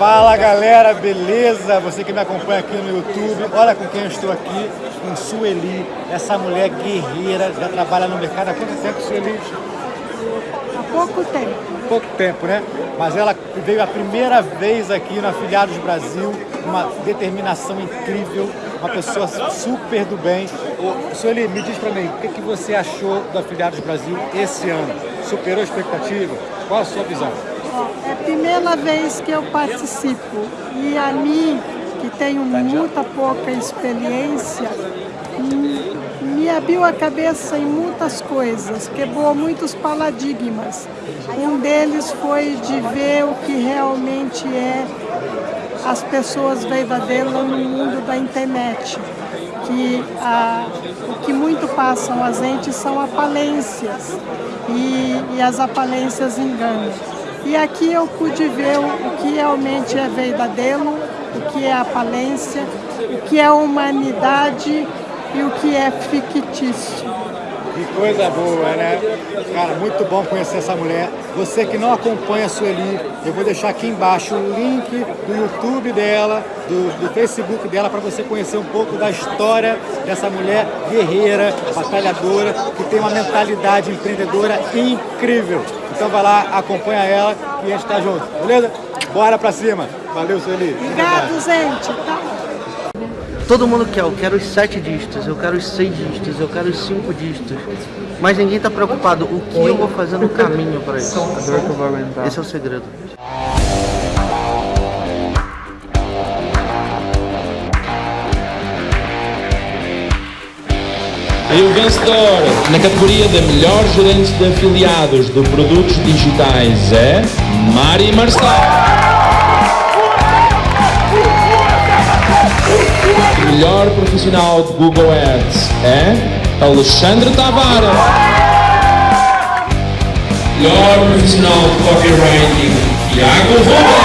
Fala galera, beleza? Você que me acompanha aqui no YouTube, olha com quem eu estou aqui, com Sueli, essa mulher guerreira, já trabalha no mercado há quanto tempo, Sueli? Há pouco tempo. Pouco tempo, né? Mas ela veio a primeira vez aqui no Afiliados Brasil, uma determinação incrível, uma pessoa super do bem. Ô, Sueli, me diz pra mim, o que, que você achou do Afiliados Brasil esse ano? Superou a expectativa? Qual a sua visão? A primeira vez que eu participo e a mim, que tenho muita pouca experiência, me abriu a cabeça em muitas coisas, quebrou muitos paradigmas. Um deles foi de ver o que realmente é as pessoas verdadeiras no mundo da internet. Que a, o que muito passam as entes são aparências e, e as aparências enganam. E aqui eu pude ver o que realmente é verdadeiro, o que é aparência, o que é humanidade e o que é fictício. Que coisa boa, né? Cara, muito bom conhecer essa mulher. Você que não acompanha a Sueli, eu vou deixar aqui embaixo o link do YouTube dela, do, do Facebook dela, para você conhecer um pouco da história dessa mulher guerreira, batalhadora, que tem uma mentalidade empreendedora incrível. Então vai lá, acompanha ela e a gente tá junto, beleza? Bora pra cima. Valeu, Sueli. Obrigado, gente. Tá? Todo mundo quer, eu quero os sete dígitos, eu quero os seis dígitos, eu quero os cinco dígitos. Mas ninguém está preocupado o que eu vou fazer no caminho para isso. Esse é o segredo. E o vencedor na categoria de melhor gerente de afiliados de produtos digitais é Mari Marcelo. melhor profissional de Google Ads é Alexandre Tavares. Melhor profissional de copywriting, Tiago Roberto.